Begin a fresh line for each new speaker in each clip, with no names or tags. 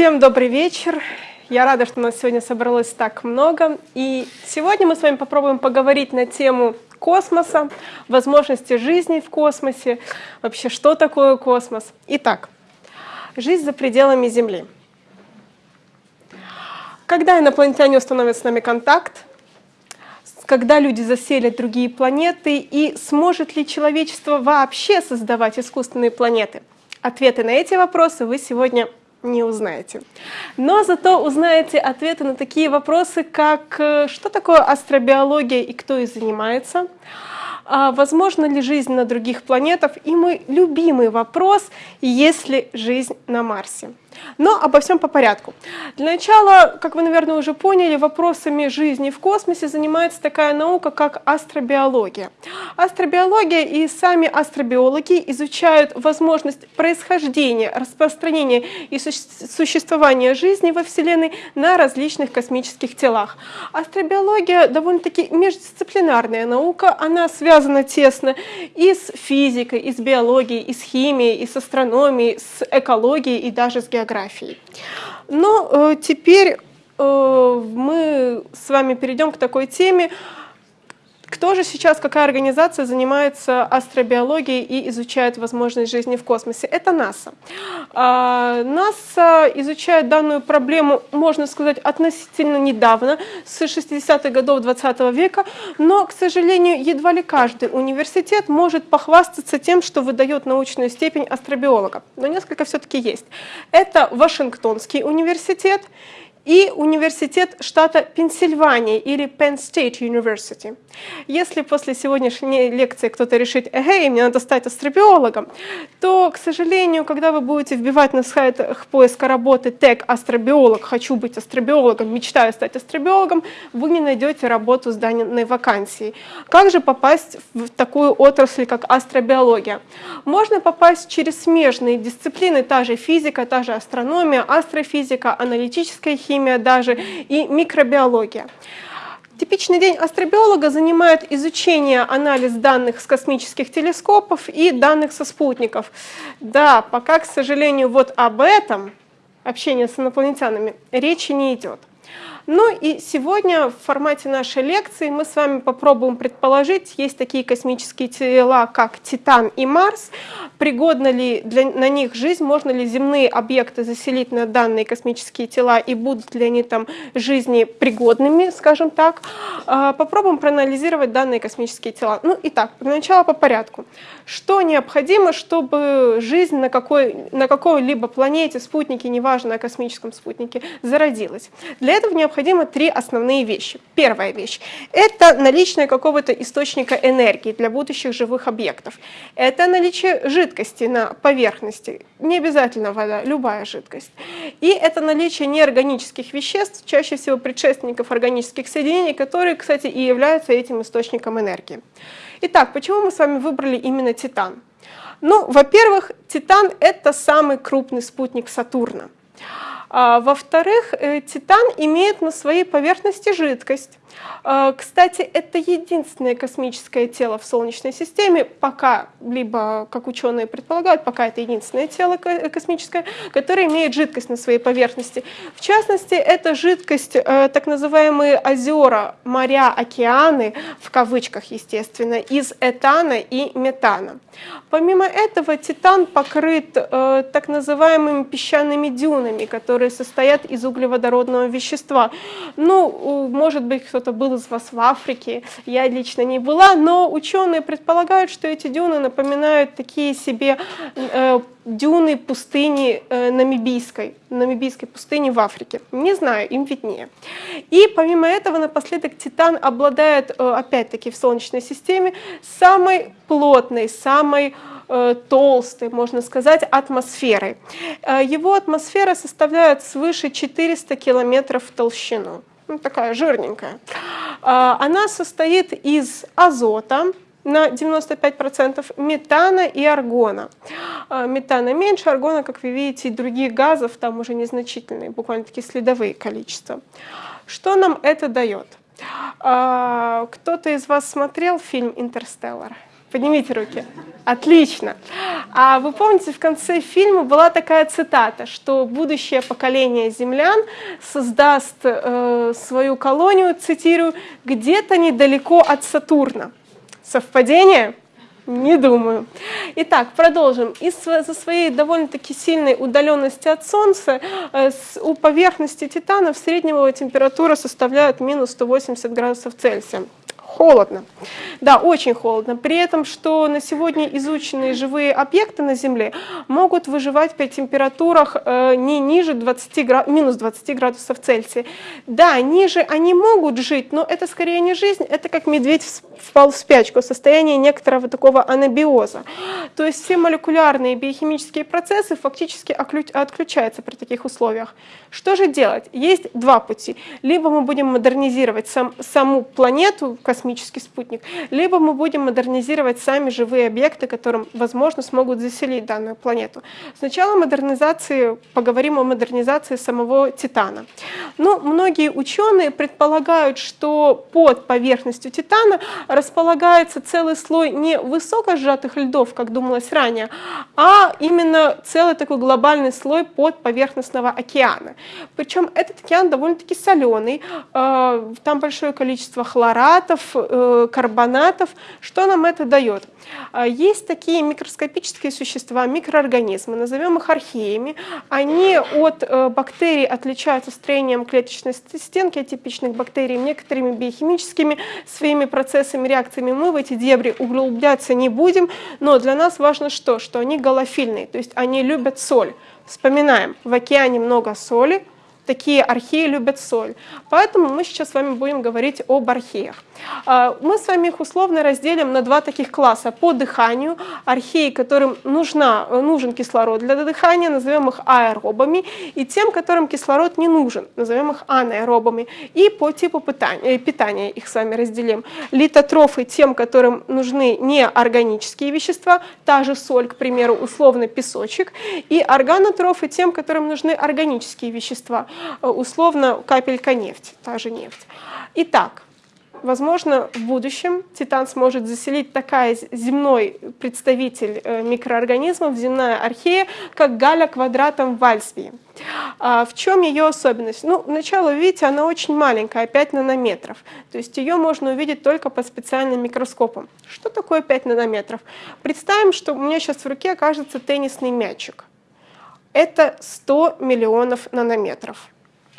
Всем добрый вечер. Я рада, что нас сегодня собралось так много. И сегодня мы с вами попробуем поговорить на тему космоса, возможности жизни в космосе, вообще что такое космос. Итак, жизнь за пределами Земли. Когда инопланетяне установят с нами контакт, когда люди заселят другие планеты и сможет ли человечество вообще создавать искусственные планеты? Ответы на эти вопросы вы сегодня не узнаете. Но зато узнаете ответы на такие вопросы, как э, что такое астробиология и кто ей занимается, а возможно ли жизнь на других планетах и мой любимый вопрос, есть ли жизнь на Марсе. Но обо всем по порядку. Для начала, как вы, наверное, уже поняли, вопросами жизни в космосе занимается такая наука, как астробиология. Астробиология и сами астробиологи изучают возможность происхождения, распространения и существования жизни во Вселенной на различных космических телах. Астробиология довольно-таки междисциплинарная наука, она связана тесно и с физикой, и с биологией, и с химией, и с астрономией, с экологией и даже с географией географией. Но э, теперь э, мы с вами перейдем к такой теме, кто же сейчас, какая организация занимается астробиологией и изучает возможность жизни в космосе? Это НАСА. А, НАСА изучает данную проблему, можно сказать, относительно недавно, с 60-х годов 20 -го века, но, к сожалению, едва ли каждый университет может похвастаться тем, что выдает научную степень астробиолога. Но несколько все-таки есть. Это Вашингтонский университет, и университет штата Пенсильвания или Penn State University. Если после сегодняшней лекции кто-то решит, эй, мне надо стать астробиологом, то, к сожалению, когда вы будете вбивать на сайтах поиска работы тег «астробиолог», «хочу быть астробиологом», «мечтаю стать астробиологом», вы не найдете работу с данной вакансией. Как же попасть в такую отрасль, как астробиология? Можно попасть через смежные дисциплины, та же физика, та же астрономия, астрофизика, аналитическая химия, химия даже и микробиология. Типичный день астробиолога занимает изучение, анализ данных с космических телескопов и данных со спутников. Да, пока, к сожалению, вот об этом, общение с инопланетянами, речи не идет. Ну и сегодня в формате нашей лекции мы с вами попробуем предположить, есть такие космические тела, как Титан и Марс, пригодна ли для, на них жизнь, можно ли земные объекты заселить на данные космические тела и будут ли они там жизни пригодными, скажем так. А, попробуем проанализировать данные космические тела. Ну итак, для начала по порядку. Что необходимо, чтобы жизнь на, какой, на какой-либо планете, спутнике, неважно, на космическом спутнике, зародилась? Для этого необходимо необходимо три основные вещи. Первая вещь – это наличие какого-то источника энергии для будущих живых объектов. Это наличие жидкости на поверхности, не обязательно вода, любая жидкость. И это наличие неорганических веществ, чаще всего предшественников органических соединений, которые, кстати, и являются этим источником энергии. Итак, почему мы с вами выбрали именно Титан? Ну, во-первых, Титан — это самый крупный спутник Сатурна. А, Во-вторых, э, Титан имеет на своей поверхности жидкость. А, кстати, это единственное космическое тело в Солнечной системе, пока, либо, как ученые предполагают, пока это единственное тело космическое, которое имеет жидкость на своей поверхности. В частности, это жидкость, э, так называемые озера, моря, океаны, в кавычках, естественно, из этана и метана. Помимо этого, Титан покрыт э, так называемыми песчаными дюнами, которые состоят из углеводородного вещества. Ну, может быть, кто кто-то был из вас в Африке, я лично не была, но ученые предполагают, что эти дюны напоминают такие себе э, дюны пустыни э, намибийской, намибийской пустыни в Африке. Не знаю, им виднее. И помимо этого, напоследок, Титан обладает, э, опять-таки, в Солнечной системе самой плотной, самой э, толстой, можно сказать, атмосферой. Э, его атмосфера составляет свыше 400 километров в толщину ну, такая жирненькая. А, она состоит из азота, на 95%, метана и аргона. А, метана меньше, аргона, как вы видите, и других газов там уже незначительные, буквально такие следовые количества. Что нам это дает? А, кто-то из вас смотрел фильм «Интерстеллар»? Поднимите руки. Отлично. А вы помните, в конце фильма была такая цитата, что будущее поколение землян создаст э, свою колонию, цитирую, где-то недалеко от Сатурна. Совпадение? Не думаю. Итак, продолжим. Из-за своей довольно-таки сильной удаленности от Солнца э, у поверхности Титана среднего температура составляет минус 180 градусов Цельсия холодно. Да, очень холодно. При этом, что на сегодня изученные живые объекты на Земле могут выживать при температурах э, не ниже 20 град... минус 20 градусов Цельсия. Да, ниже они могут жить, но это скорее не жизнь, это как медведь впал в спячку, состояние некоторого такого анабиоза. То есть все молекулярные биохимические процессы фактически отключаются при таких условиях. Что же делать? Есть два пути. Либо мы будем модернизировать сам, саму планету, космический спутник, либо мы будем модернизировать сами живые объекты, которым, возможно, смогут заселить данную планету. Сначала модернизации, поговорим о модернизации самого Титана. Но ну, многие ученые предполагают, что под поверхностью Титана располагается целый слой не высоко сжатых льдов, как думалось ранее, а именно целый такой глобальный слой подповерхностного океана. Причем этот океан довольно-таки соленый, э, там большое количество хлоратов, э, карбонатов. Что нам это дает? Э, есть такие микроскопические существа, микроорганизмы, назовем их археями. Они от бактерий отличаются строением клеточной стенки атипичных бактерий, некоторыми биохимическими своими процессами, реакциями. Мы в эти дебри углубляться не будем, но для нас важно что? Что они голофильные, то есть они любят соль. Вспоминаем, в океане много соли, такие археи любят соль. Поэтому мы сейчас с вами будем говорить об археях. А, мы с вами их условно разделим на два таких класса. По дыханию археи, которым нужна, нужен кислород для дыхания, назовем их аэробами, и тем, которым кислород не нужен, назовем их анаэробами. И по типу питания, питания их с вами разделим. Литотрофы тем, которым нужны неорганические вещества, та же соль, к примеру, условно песочек, и органотрофы тем, которым нужны органические вещества, Э, условно капелька нефти, та же нефть. Итак, возможно, в будущем Титан сможет заселить такая земной представитель э, микроорганизмов, земная архея, как галя квадратом в Альсвии. А в чем ее особенность? Ну, начало, видите, она очень маленькая, 5 нанометров. То есть ее можно увидеть только под специальным микроскопом. Что такое 5 нанометров? Представим, что у меня сейчас в руке окажется теннисный мячик это 100 миллионов нанометров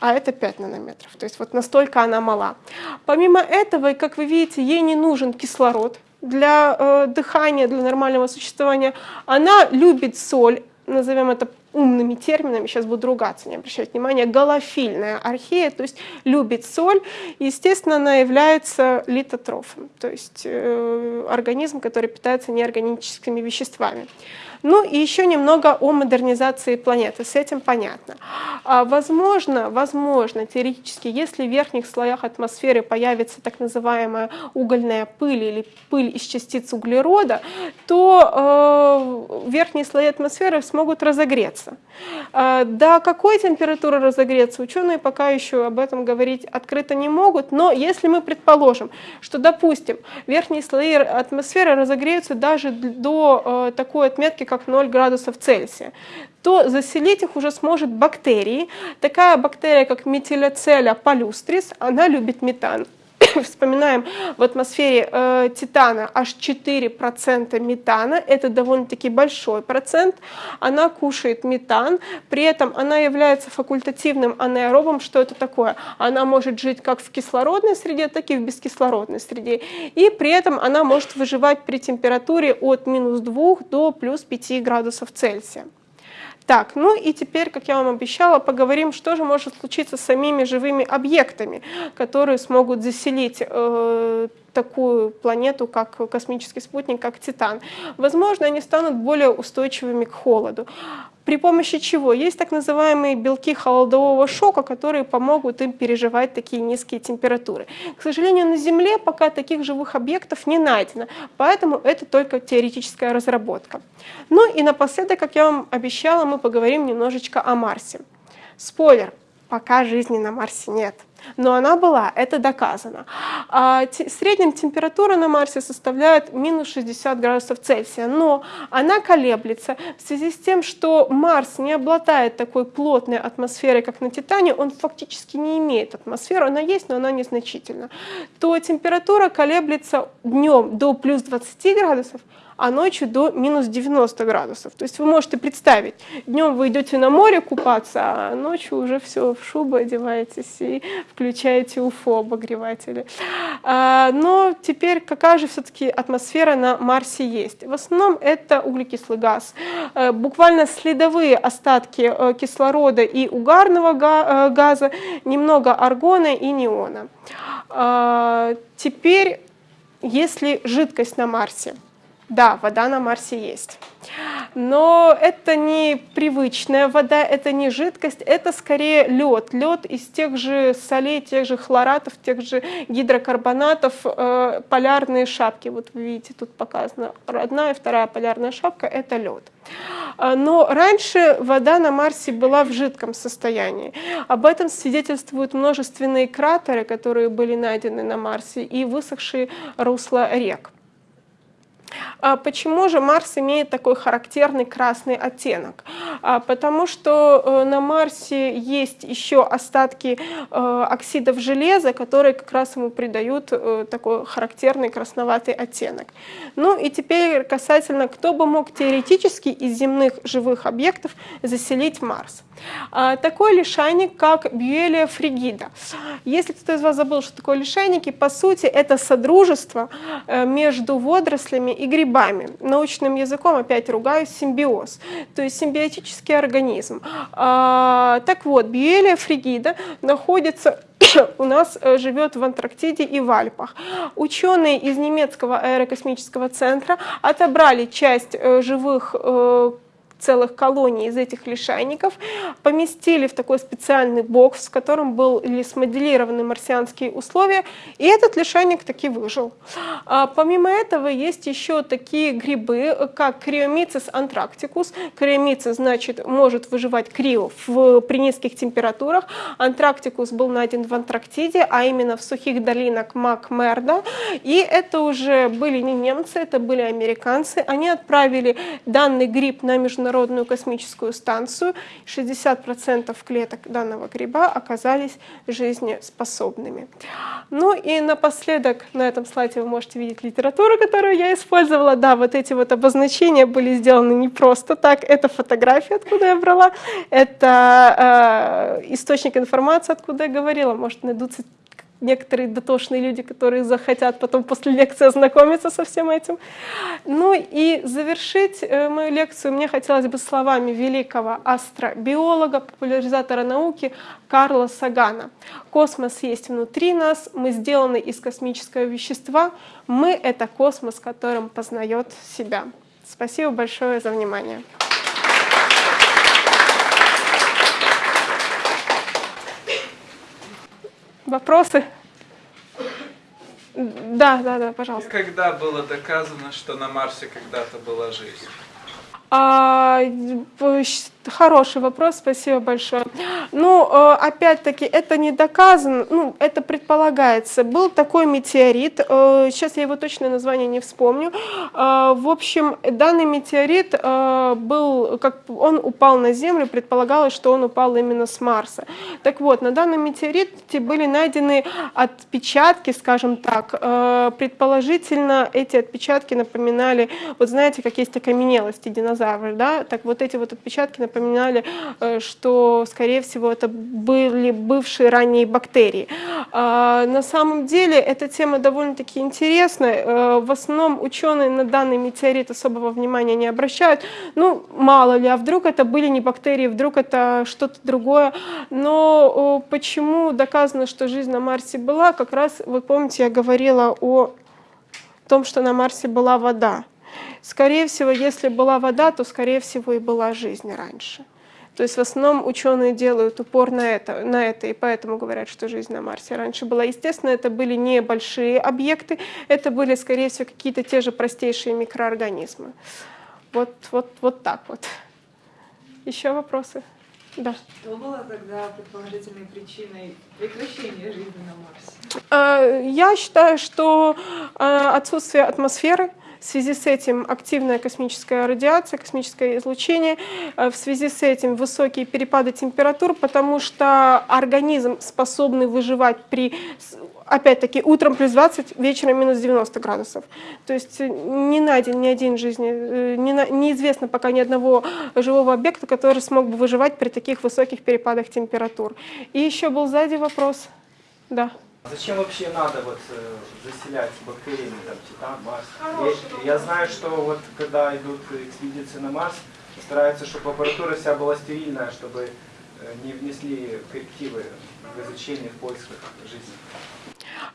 а это 5 нанометров. То есть вот настолько она мала. Помимо этого, как вы видите, ей не нужен кислород для э, дыхания, для нормального существования. Она любит соль, назовем это умными терминами, сейчас буду ругаться, не обращать внимания, галофильная архея, то есть любит соль. Естественно, она является литотрофом, то есть э, организм, который питается неорганическими веществами. Ну и еще немного о модернизации планеты, с этим понятно. А, возможно, возможно, теоретически, если в верхних слоях атмосферы появится так называемая угольная пыль или пыль из частиц углерода, то э, верхние слои атмосферы смогут разогреться. Э, до какой температуры разогреться, ученые пока еще об этом говорить открыто не могут, но если мы предположим, что, допустим, верхние слои атмосферы разогреются даже до э, такой отметки, как 0 градусов Цельсия, то заселить их уже сможет бактерии. Такая бактерия, как метилоцеля палюстрис, она любит метан. вспоминаем, в атмосфере э, Титана аж 4% метана, это довольно-таки большой процент, она кушает метан, при этом она является факультативным анаэробом, что это такое? Она может жить как в кислородной среде, так и в бескислородной среде, и при этом она может выживать при температуре от минус 2 до плюс 5 градусов Цельсия. Так, ну и теперь, как я вам обещала, поговорим, что же может случиться с самими живыми объектами, которые смогут заселить э, такую планету, как космический спутник, как Титан. Возможно, они станут более устойчивыми к холоду. При помощи чего? Есть так называемые белки холодового шока, которые помогут им переживать такие низкие температуры. К сожалению, на Земле пока таких живых объектов не найдено, поэтому это только теоретическая разработка. Ну и напоследок, как я вам обещала, мы поговорим немножечко о Марсе. Спойлер, пока жизни на Марсе нет. Но она была, это доказано. А средняя температура на Марсе составляет минус 60 градусов Цельсия, но она колеблется. В связи с тем, что Марс не обладает такой плотной атмосферой, как на Титане, он фактически не имеет атмосферы, она есть, но она незначительна, то температура колеблется днем до плюс 20 градусов, а ночью до минус 90 градусов. То есть вы можете представить, днем вы идете на море купаться, а ночью уже все в шубу одеваетесь и включаете УФО обогреватели. А, но теперь какая же все-таки атмосфера на Марсе есть? В основном это углекислый газ. Э, буквально следовые остатки э, кислорода и угарного э, газа, немного аргона и неона. А, теперь, если жидкость на Марсе – да, вода на Марсе есть. Но это не привычная вода, это не жидкость, это скорее лед. Лед из тех же солей, тех же хлоратов, тех же гидрокарбонатов, э, полярные шапки. Вот вы видите, тут показано одна и вторая полярная шапка – это лед. А, но раньше вода на Марсе была в жидком состоянии. Об этом свидетельствуют множественные кратеры, которые были найдены на Марсе, и высохшие русла рек. А почему же Марс имеет такой характерный красный оттенок? А, потому что э, на Марсе есть еще остатки э, оксидов железа, которые как раз ему придают э, такой характерный красноватый оттенок. Ну и теперь касательно, кто бы мог теоретически из земных живых объектов заселить Марс. А, такой лишайник, как Бьюэлия фригида. Если кто-то из вас забыл, что такое лишайники, по сути это содружество между водорослями и грибами. Научным языком опять ругаюсь, симбиоз, то есть симбиотический организм. А, так вот, Бьюэлия фригида находится у нас э, живет в Антарктиде и в Альпах. Ученые из немецкого аэрокосмического центра отобрали часть э, живых э, целых колоний из этих лишайников, поместили в такой специальный бокс, в котором были смоделированы марсианские условия, и этот лишайник таки выжил. А, помимо этого есть еще такие грибы, как криомицис антрактикус. Криомицис, значит, может выживать крио в, при низких температурах. Антрактикус был найден в Антарктиде, а именно в сухих долинах Макмерда. И это уже были не немцы, это были американцы. Они отправили данный гриб на международный Международную космическую станцию. 60% клеток данного гриба оказались жизнеспособными. Ну и напоследок, на этом слайде вы можете видеть литературу, которую я использовала. Да, вот эти вот обозначения были сделаны не просто так. Это фотография, откуда я брала. Это э, источник информации, откуда я говорила. Может, найдутся некоторые дотошные люди, которые захотят потом после лекции ознакомиться со всем этим. Ну и завершить э, мою лекцию мне хотелось бы словами великого астробиолога, популяризатора науки Карла Сагана. Космос есть внутри нас, мы сделаны из космического вещества, мы — это космос, которым познает себя. Спасибо большое за внимание. Вопросы? Да, да, да, пожалуйста.
Когда было доказано, что на Марсе когда-то была жизнь?
А, Хороший вопрос, спасибо большое. Ну, э, опять-таки, это не доказано, ну, это предполагается. Был такой метеорит, э, сейчас я его точное название не вспомню. Э, в общем, данный метеорит был, как он упал на Землю, предполагалось, что он упал именно с Марса. Так вот, на данном метеорите были найдены отпечатки, скажем так. Предположительно, эти отпечатки напоминали, вот знаете, как есть окаменелости динозавров, да? Так вот эти вот отпечатки напоминали, э, что, скорее всего, это были бывшие ранние бактерии. А, на самом деле эта тема довольно-таки интересная. Э, в основном ученые на данный метеорит особого внимания не обращают. Ну, мало ли, а вдруг это были не бактерии, вдруг это что-то другое. Но почему доказано, что жизнь на Марсе была? Как раз, вы помните, я говорила о том, что на Марсе была вода. Скорее всего, если была вода, то, скорее всего, и была жизнь раньше. То есть в основном ученые делают упор на это, на это, и поэтому говорят, что жизнь на Марсе раньше была. Естественно, это были не большие объекты, это были, скорее всего, какие-то те же простейшие микроорганизмы. Вот, вот, вот так вот. Еще вопросы? Да.
Что было тогда предположительной причиной прекращения жизни на Марсе?
Э, Я считаю, что э, отсутствие атмосферы, в связи с этим активная космическая радиация, космическое излучение, э, в связи с этим высокие перепады температур, потому что организм способный выживать при, опять-таки, утром плюс 20, вечером минус 90 градусов. То есть э, не найден ни один жизни, э, не на- неизвестно пока ни одного живого объекта, который смог бы выживать при таких высоких перепадах температур. И еще был сзади вопрос. Да.
Зачем вообще надо вот э, заселять бактериями там Титан, Марс? Я, я знаю, что вот когда идут экспедиции на Марс, стараются, чтобы аппаратура вся была стерильная, чтобы э, не внесли коррективы в изучение в поисках жизни.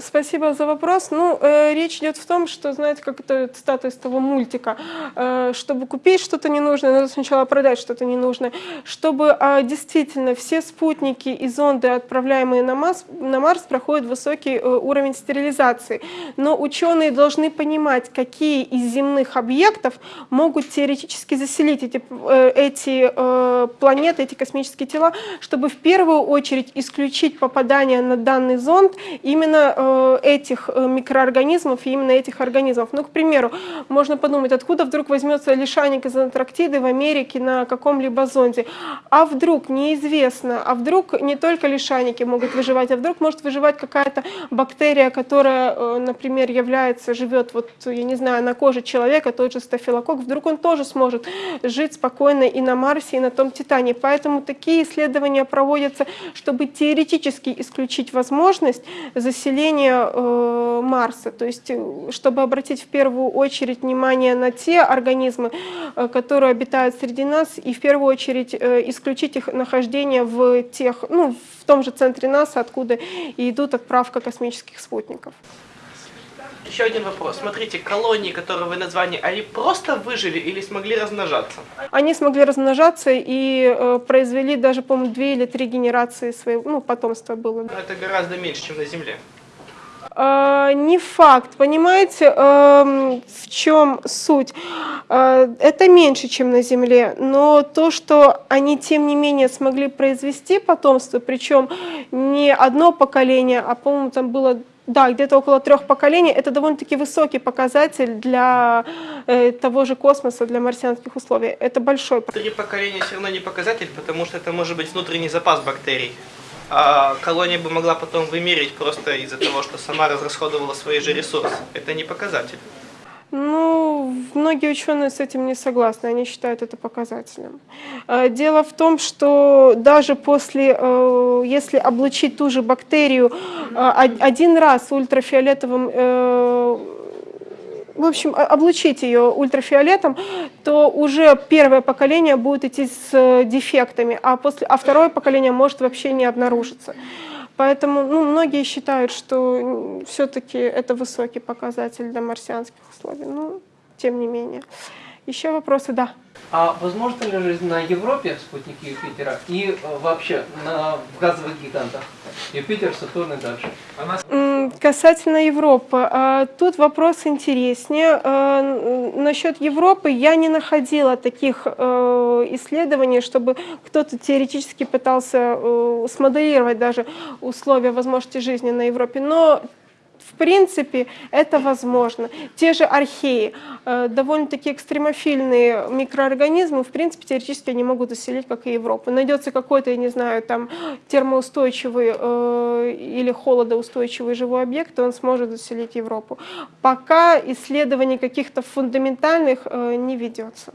Спасибо за вопрос. Ну, э, речь идет в том, что, знаете, как это из того мультика, э, чтобы купить что-то ненужное, надо сначала продать что-то ненужное. Чтобы э, действительно все спутники и зонды, отправляемые на Марс, на Марс проходят высокий э, уровень стерилизации. Но ученые должны понимать, какие из земных объектов могут теоретически заселить эти, э, эти э, планеты, эти космические тела, чтобы в первую очередь исключить попадание на данный зонд именно э, этих э, микроорганизмов и именно этих организмов. Ну, к примеру, можно подумать, откуда вдруг возьмется лишайник из Антарктиды в Америке на каком-либо зонде. А вдруг, неизвестно, а вдруг не только лишайники могут выживать, а вдруг может выживать какая-то бактерия, которая, э, например, является, живет, вот, я не знаю, на коже человека, тот же стафилококк, вдруг он тоже сможет жить спокойно и на Марсе, и на том Титане. Поэтому такие исследования проводятся, чтобы теоретически исключить возможность заселения э, Марса, то есть э, чтобы обратить в первую очередь внимание на те организмы, э, которые обитают среди нас, и в первую очередь э, исключить их нахождение в тех, ну, в том же центре НАСА, откуда и идут отправка космических спутников.
Еще один вопрос. Смотрите, колонии, которые вы назвали, они просто выжили или смогли размножаться?
Они смогли размножаться и э, произвели даже, по-моему, две или три генерации своего, ну, потомства было.
Но это гораздо меньше, чем на Земле.
Э, не факт, понимаете, эм, в чем суть? Э, это меньше, чем на Земле, но то, что они тем не менее смогли произвести потомство, причем не одно поколение, а, по-моему, там было да, где-то около трех поколений, это довольно-таки высокий показатель для э, того же космоса, для марсианских условий. Это большой
Три поколения все равно не показатель, потому что это может быть внутренний запас бактерий. А колония бы могла потом вымереть просто из-за того, что сама разрасходовала свои же ресурсы. Это не показатель.
Ну, многие ученые с этим не согласны, они считают это показателем. Э, Дело в том, что даже после, э, если облучить ту же бактерию од- один раз ультрафиолетовым э, в общем, облучить ее ультрафиолетом, то уже первое поколение будет идти с э, дефектами, а, после, а второе поколение может вообще не обнаружиться. Поэтому ну, многие считают, что все-таки это высокий показатель для марсианских условий. Ну, тем не менее. Еще вопросы? Да.
А возможно ли жизнь на Европе, спутнике Юпитера, и э, вообще на в газовых гигантах? Юпитер, Сатурн и дальше.
М, Касательно Европы, а, тут вопрос интереснее. А, Насчет Европы я не находила таких э, исследований, чтобы кто-то теоретически пытался э, смоделировать даже условия возможности жизни на Европе. Но в принципе, это возможно. Те же археи, э, довольно-таки экстремофильные микроорганизмы, в принципе, теоретически они могут заселить, как и Европу. Найдется какой-то, я не знаю, там термоустойчивый э, или холодоустойчивый живой объект, и он сможет заселить Европу. Пока исследований каких-то фундаментальных э, не ведется.